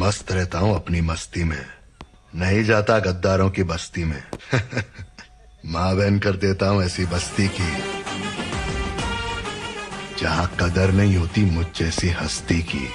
मस्त रहता हूँ अपनी मस्ती में। नहीं जाता गद्दारों की बस्ती में। माँ बहन कर देता हूँ ऐसी बस्ती की, जहाँ कदर नहीं होती मुझ जैसी हस्ती की।